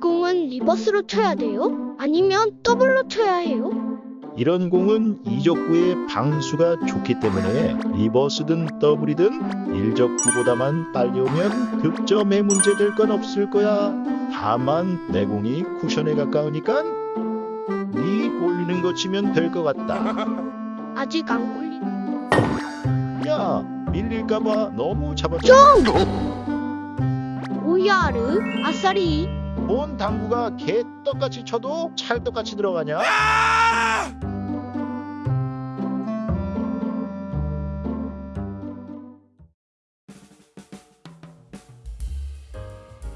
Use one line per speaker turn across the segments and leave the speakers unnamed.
공은 reverse로 쳐야 돼요? 아니면 더블로 쳐야 해요?
이런 공은 이적구의 방수가 좋기 때문에 reverse든 더블이든 일적구보다만 빨리 오면 득점에 문제될 건 없을 거야. 다만 내 공이 쿠션에 가까우니까 네 올리는 거 치면 될 것 같다.
아직 안 꼴리네.
야 밀릴까봐 너무 잡았어.
오야르, 아싸리.
뭔 당구가 개 떡같이 쳐도 찰떡같이 들어가냐?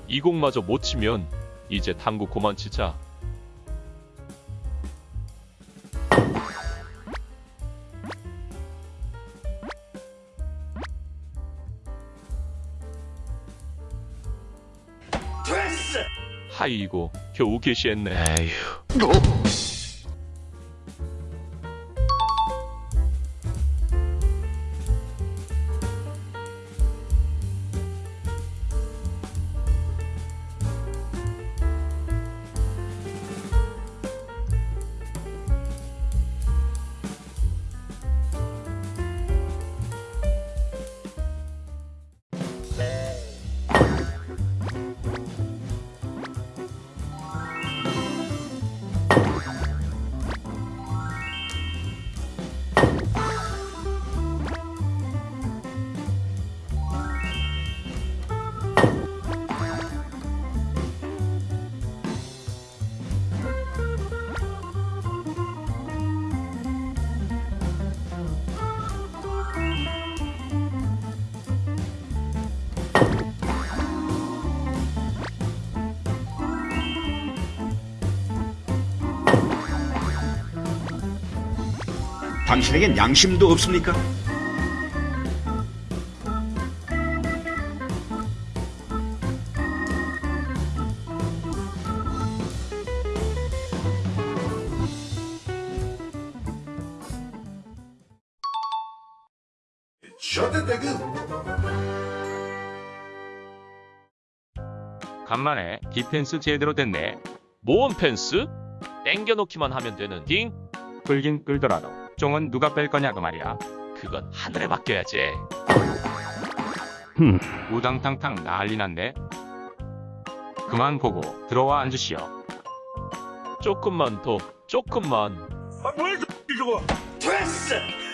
이 공마저 못 치면 이제 당구 고만 치자. 하이고 겨우 개시했네.
당신에겐 양심도 없습니까?
간만에 디펜스 제대로 됐네. 모험 펜스? 땡겨놓기만 하면 되는 딩?
끌긴 끌더라도 쫑은 누가 뺄 거냐고 말이야.
그건 하늘에 맡겨야지.
우당탕탕 난리 났네. 그만 보고 들어와 앉으시오.
조금만 더, 조금만.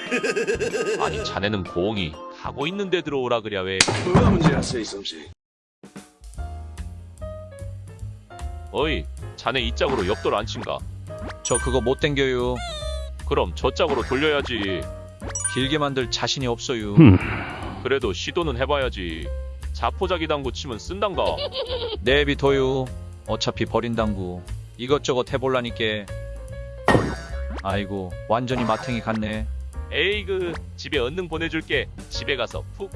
아니 자네는 공이 가고 있는데 들어오라 그랴 왜?
뭐가 문제야, 세이솜씨?
어이, 자네 이 짝으로 옆돌 안 친가?
저 그거 못 땡겨요.
그럼 저 짝으로 돌려야지.
길게 만들 자신이 없어요.
그래도 시도는 해봐야지. 자포자기 당구 치면 쓴단가.
내비둬요. 어차피 버린 당구. 이것저것 해볼라니께. 아이고, 완전히 마탱이 같네.
에이그, 집에 언능 보내줄게. 집에 가서 푹.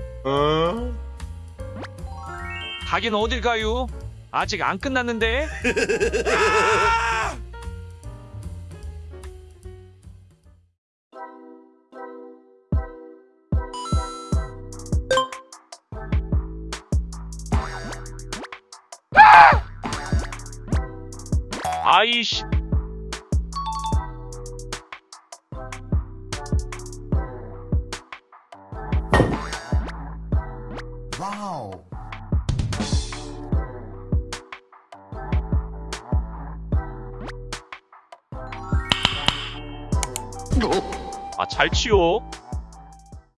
가긴 어딜 가요? 아직 안 끝났는데?
아이씨. 아, 잘 치워.